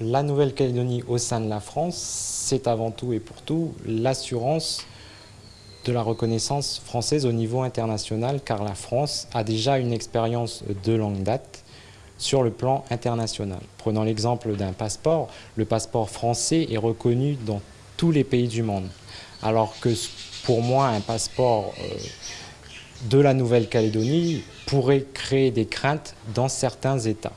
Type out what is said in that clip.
La Nouvelle-Calédonie au sein de la France, c'est avant tout et pour tout l'assurance de la reconnaissance française au niveau international, car la France a déjà une expérience de longue date sur le plan international. Prenons l'exemple d'un passeport. Le passeport français est reconnu dans tous les pays du monde, alors que pour moi, un passeport euh, de la Nouvelle-Calédonie pourrait créer des craintes dans certains États.